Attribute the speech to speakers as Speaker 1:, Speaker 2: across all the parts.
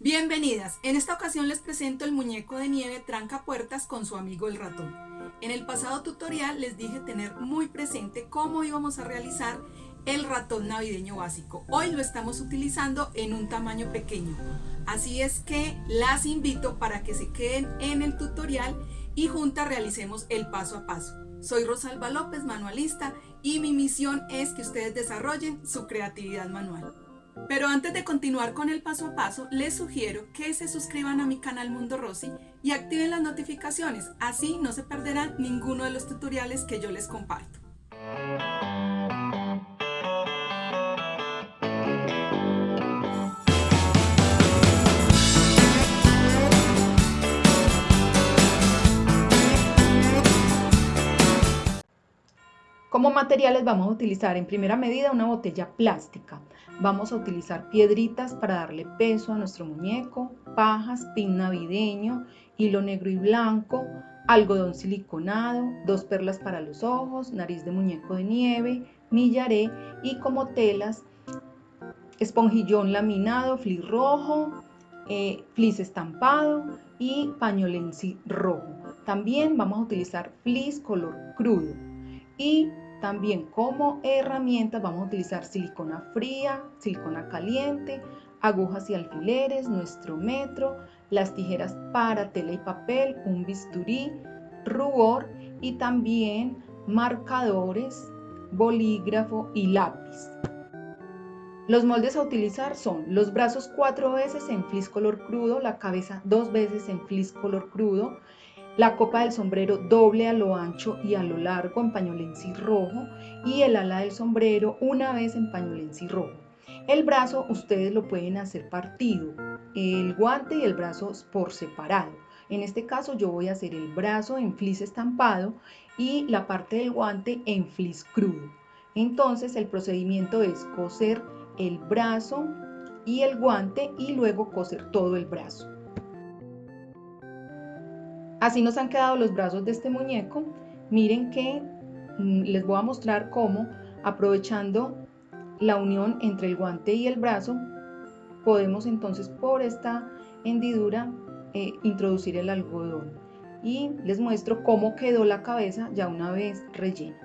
Speaker 1: Bienvenidas, en esta ocasión les presento el muñeco de nieve tranca puertas con su amigo el ratón. En el pasado tutorial les dije tener muy presente cómo íbamos a realizar el ratón navideño básico. Hoy lo estamos utilizando en un tamaño pequeño, así es que las invito para que se queden en el tutorial y juntas realicemos el paso a paso. Soy Rosalba López, manualista, y mi misión es que ustedes desarrollen su creatividad manual. Pero antes de continuar con el paso a paso, les sugiero que se suscriban a mi canal Mundo Rosy y activen las notificaciones, así no se perderán ninguno de los tutoriales que yo les comparto. Como materiales vamos a utilizar en primera medida una botella plástica. Vamos a utilizar piedritas para darle peso a nuestro muñeco, pajas, pin navideño, hilo negro y blanco, algodón siliconado, dos perlas para los ojos, nariz de muñeco de nieve, millaré y como telas, esponjillón laminado, flis rojo, eh, flis estampado y pañolensi rojo. También vamos a utilizar flis color crudo y también como herramientas vamos a utilizar silicona fría, silicona caliente, agujas y alfileres, nuestro metro, las tijeras para tela y papel, un bisturí, rubor y también marcadores, bolígrafo y lápiz. Los moldes a utilizar son los brazos cuatro veces en flis color crudo, la cabeza dos veces en flis color crudo, la copa del sombrero doble a lo ancho y a lo largo en pañolensi rojo y el ala del sombrero una vez en pañolensi rojo. El brazo ustedes lo pueden hacer partido, el guante y el brazo por separado. En este caso yo voy a hacer el brazo en flis estampado y la parte del guante en flis crudo. Entonces el procedimiento es coser el brazo y el guante y luego coser todo el brazo. Así nos han quedado los brazos de este muñeco. Miren que mm, les voy a mostrar cómo, aprovechando la unión entre el guante y el brazo, podemos entonces por esta hendidura eh, introducir el algodón. Y les muestro cómo quedó la cabeza ya una vez rellena.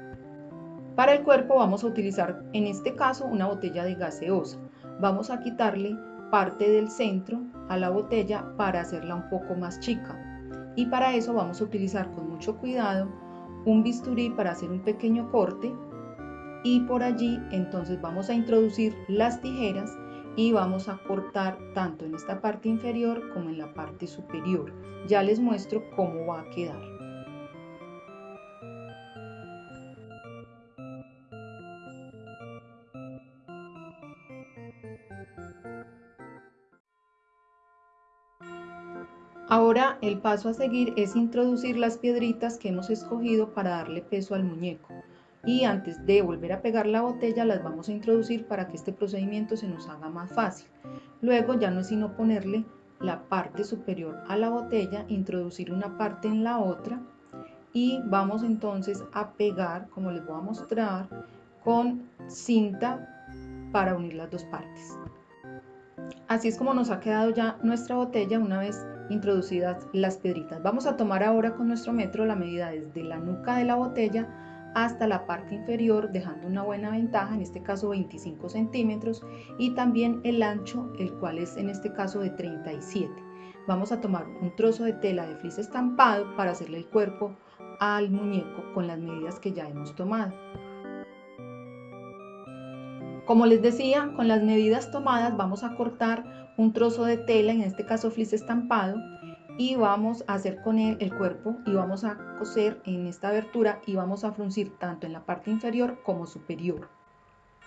Speaker 1: Para el cuerpo vamos a utilizar en este caso una botella de gaseosa. Vamos a quitarle parte del centro a la botella para hacerla un poco más chica y para eso vamos a utilizar con mucho cuidado un bisturí para hacer un pequeño corte y por allí entonces vamos a introducir las tijeras y vamos a cortar tanto en esta parte inferior como en la parte superior. Ya les muestro cómo va a quedar. Ahora el paso a seguir es introducir las piedritas que hemos escogido para darle peso al muñeco. Y antes de volver a pegar la botella las vamos a introducir para que este procedimiento se nos haga más fácil. Luego ya no es sino ponerle la parte superior a la botella, introducir una parte en la otra y vamos entonces a pegar, como les voy a mostrar, con cinta para unir las dos partes. Así es como nos ha quedado ya nuestra botella una vez introducidas las piedritas. Vamos a tomar ahora con nuestro metro la medida desde la nuca de la botella hasta la parte inferior dejando una buena ventaja, en este caso 25 centímetros y también el ancho, el cual es en este caso de 37. Vamos a tomar un trozo de tela de flis estampado para hacerle el cuerpo al muñeco con las medidas que ya hemos tomado. Como les decía, con las medidas tomadas vamos a cortar un trozo de tela, en este caso flis estampado, y vamos a hacer con él el cuerpo y vamos a coser en esta abertura y vamos a fruncir tanto en la parte inferior como superior.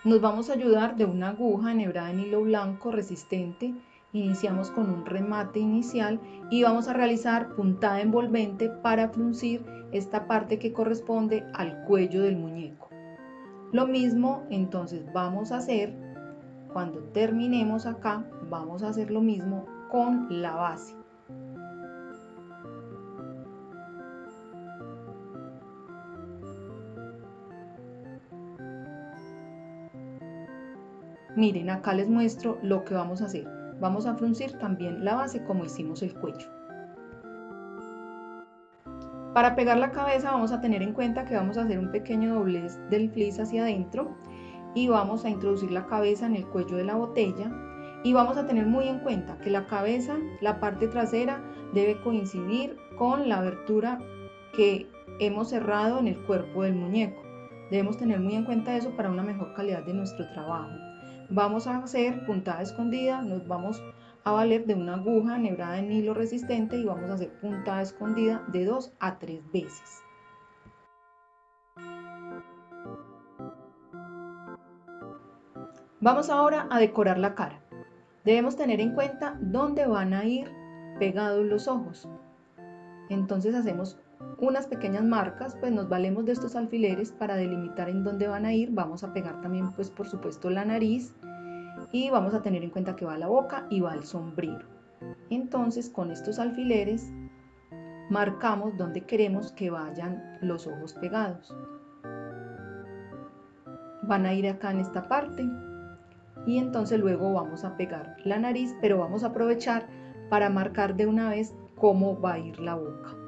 Speaker 1: Nos vamos a ayudar de una aguja enhebrada en hilo blanco resistente. Iniciamos con un remate inicial y vamos a realizar puntada envolvente para fruncir esta parte que corresponde al cuello del muñeco. Lo mismo entonces vamos a hacer cuando terminemos acá vamos a hacer lo mismo con la base miren acá les muestro lo que vamos a hacer Vamos a fruncir también la base como hicimos el cuello. Para pegar la cabeza vamos a tener en cuenta que vamos a hacer un pequeño doblez del flis hacia adentro y vamos a introducir la cabeza en el cuello de la botella y vamos a tener muy en cuenta que la cabeza, la parte trasera debe coincidir con la abertura que hemos cerrado en el cuerpo del muñeco. Debemos tener muy en cuenta eso para una mejor calidad de nuestro trabajo. Vamos a hacer puntada escondida, nos vamos a valer de una aguja enhebrada en hilo resistente y vamos a hacer puntada escondida de 2 a 3 veces. Vamos ahora a decorar la cara. Debemos tener en cuenta dónde van a ir pegados los ojos. Entonces hacemos unas pequeñas marcas, pues nos valemos de estos alfileres para delimitar en dónde van a ir. Vamos a pegar también, pues por supuesto, la nariz y vamos a tener en cuenta que va la boca y va el sombrero. Entonces, con estos alfileres marcamos dónde queremos que vayan los ojos pegados. Van a ir acá en esta parte y entonces luego vamos a pegar la nariz, pero vamos a aprovechar para marcar de una vez cómo va a ir la boca.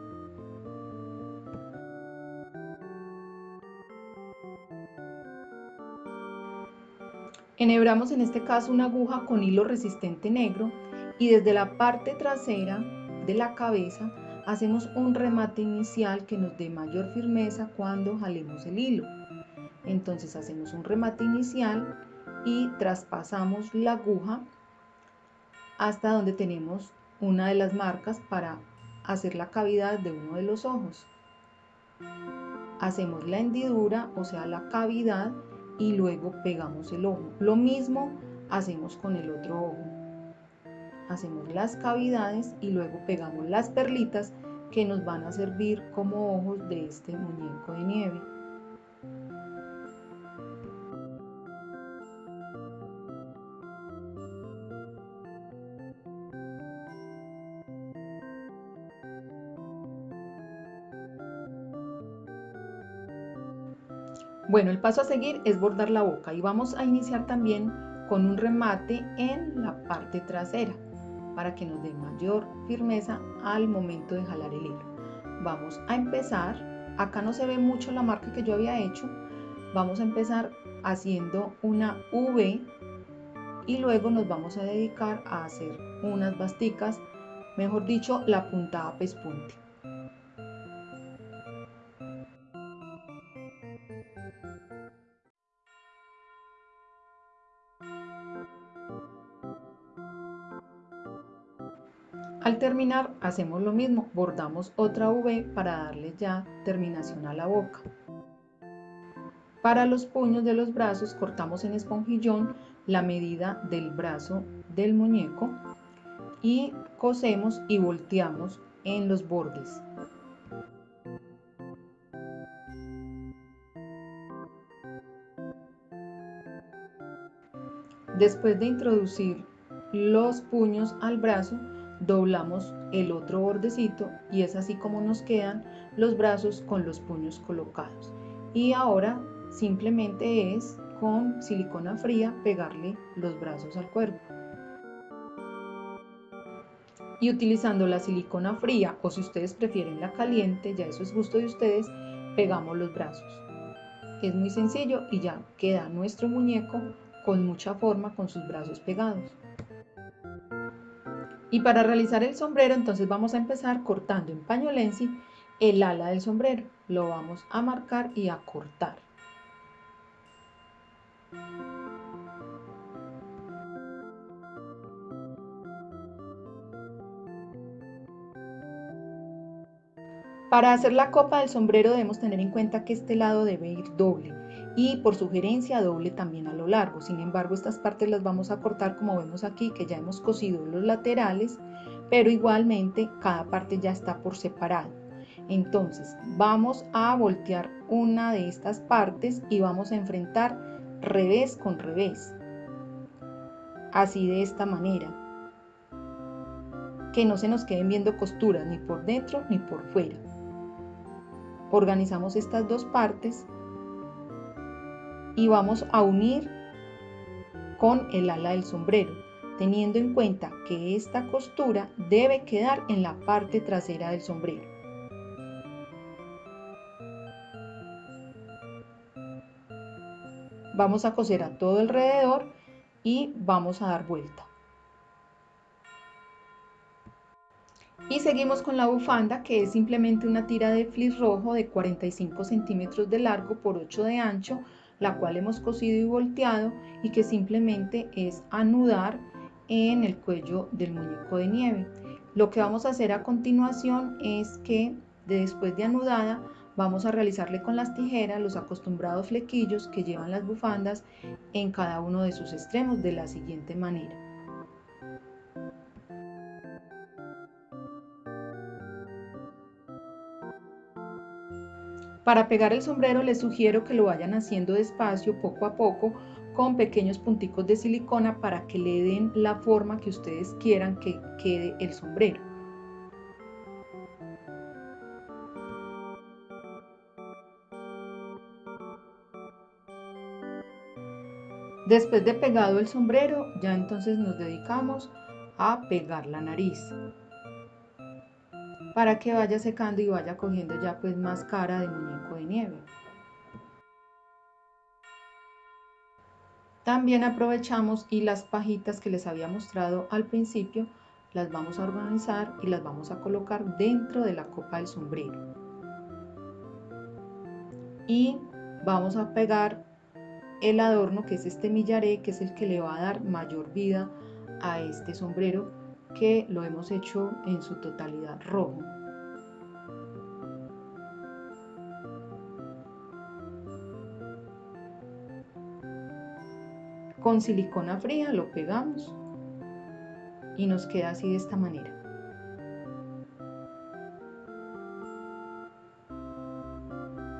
Speaker 1: Enhebramos en este caso una aguja con hilo resistente negro y desde la parte trasera de la cabeza hacemos un remate inicial que nos dé mayor firmeza cuando jalemos el hilo. Entonces hacemos un remate inicial y traspasamos la aguja hasta donde tenemos una de las marcas para hacer la cavidad de uno de los ojos. Hacemos la hendidura, o sea la cavidad y luego pegamos el ojo. Lo mismo hacemos con el otro ojo. Hacemos las cavidades y luego pegamos las perlitas que nos van a servir como ojos de este muñeco de nieve. Bueno, el paso a seguir es bordar la boca y vamos a iniciar también con un remate en la parte trasera para que nos dé mayor firmeza al momento de jalar el hilo. Vamos a empezar, acá no se ve mucho la marca que yo había hecho, vamos a empezar haciendo una V y luego nos vamos a dedicar a hacer unas basticas, mejor dicho, la puntada pespunte. Terminar hacemos lo mismo, bordamos otra V para darle ya terminación a la boca. Para los puños de los brazos cortamos en esponjillón la medida del brazo del muñeco y cosemos y volteamos en los bordes. Después de introducir los puños al brazo, doblamos el otro bordecito y es así como nos quedan los brazos con los puños colocados. Y ahora simplemente es con silicona fría pegarle los brazos al cuerpo. Y utilizando la silicona fría o si ustedes prefieren la caliente, ya eso es gusto de ustedes, pegamos los brazos. Es muy sencillo y ya queda nuestro muñeco con mucha forma con sus brazos pegados. Y para realizar el sombrero, entonces vamos a empezar cortando en pañolensi el ala del sombrero. Lo vamos a marcar y a cortar. Para hacer la copa del sombrero debemos tener en cuenta que este lado debe ir doble y por sugerencia doble también a lo largo. Sin embargo, estas partes las vamos a cortar como vemos aquí que ya hemos cosido los laterales, pero igualmente cada parte ya está por separado. Entonces vamos a voltear una de estas partes y vamos a enfrentar revés con revés. Así de esta manera. Que no se nos queden viendo costuras ni por dentro ni por fuera. Organizamos estas dos partes y vamos a unir con el ala del sombrero. teniendo en cuenta que esta costura debe quedar en la parte trasera del sombrero. Vamos a coser a todo alrededor y vamos a dar vuelta. Y seguimos con la bufanda que es simplemente una tira de flis rojo de 45 centímetros de largo por 8 de ancho, la cual hemos cosido y volteado y que simplemente es anudar en el cuello del muñeco de nieve. Lo que vamos a hacer a continuación es que después de anudada vamos a realizarle con las tijeras los acostumbrados flequillos que llevan las bufandas en cada uno de sus extremos de la siguiente manera. Para pegar el sombrero les sugiero que lo vayan haciendo despacio, poco a poco, con pequeños punticos de silicona para que le den la forma que ustedes quieran que quede el sombrero. Después de pegado el sombrero, ya entonces nos dedicamos a pegar la nariz para que vaya secando y vaya cogiendo ya pues más cara de muñeco de nieve. También aprovechamos y las pajitas que les había mostrado al principio las vamos a organizar y las vamos a colocar dentro de la copa del sombrero. Y vamos a pegar el adorno que es este millaré que es el que le va a dar mayor vida a este sombrero que lo hemos hecho en su totalidad rojo con silicona fría lo pegamos y nos queda así de esta manera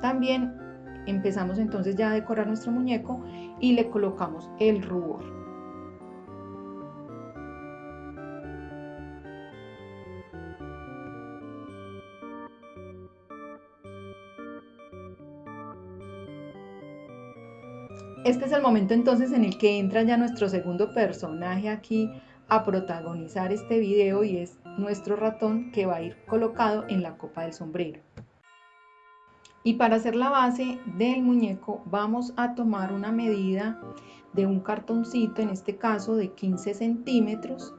Speaker 1: también Empezamos entonces ya a decorar nuestro muñeco y le colocamos el rubor. Este es el momento entonces en el que entra ya nuestro segundo personaje aquí a protagonizar este video y es nuestro ratón que va a ir colocado en la copa del sombrero. Y para hacer la base del muñeco vamos a tomar una medida de un cartoncito, en este caso de 15 centímetros,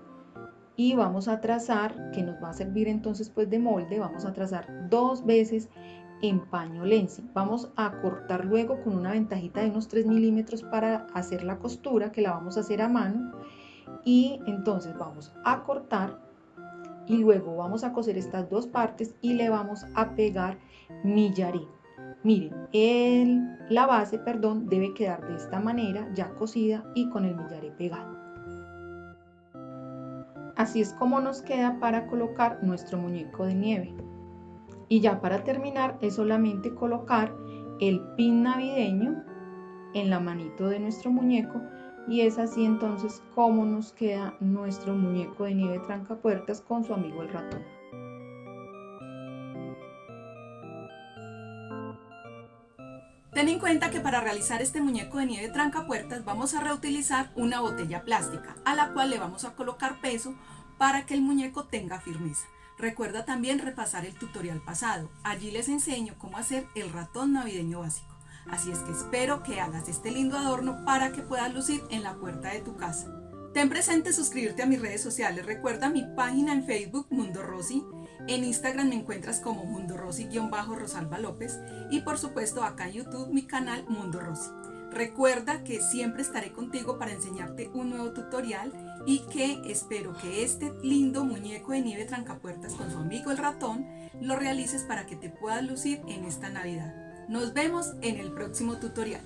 Speaker 1: y vamos a trazar, que nos va a servir entonces pues de molde, vamos a trazar dos veces en paño lenzi. Vamos a cortar luego con una ventajita de unos 3 milímetros para hacer la costura, que la vamos a hacer a mano. Y entonces vamos a cortar y luego vamos a coser estas dos partes y le vamos a pegar millaré. Miren, el, la base, perdón, debe quedar de esta manera, ya cosida y con el millaré pegado. Así es como nos queda para colocar nuestro muñeco de nieve. Y ya para terminar es solamente colocar el pin navideño en la manito de nuestro muñeco y es así entonces como nos queda nuestro muñeco de nieve trancapuertas con su amigo el ratón.
Speaker 2: Ten en cuenta que para realizar este muñeco de nieve trancapuertas vamos a reutilizar una botella plástica a la cual le vamos a colocar peso para que el muñeco tenga firmeza. Recuerda también repasar el tutorial pasado, allí les enseño cómo hacer el ratón navideño básico. Así es que espero que hagas este lindo adorno para que puedas lucir en la puerta de tu casa. Ten presente suscribirte a mis redes sociales, recuerda mi página en Facebook Mundo Rosy, en Instagram me encuentras como Mundo Rosy-Rosalba López y por supuesto acá en YouTube mi canal Mundo Rosy. Recuerda que siempre estaré contigo para enseñarte un nuevo tutorial y que espero que este lindo muñeco de nieve trancapuertas con su amigo el ratón lo realices para que te puedas lucir en esta Navidad. Nos vemos en el próximo tutorial.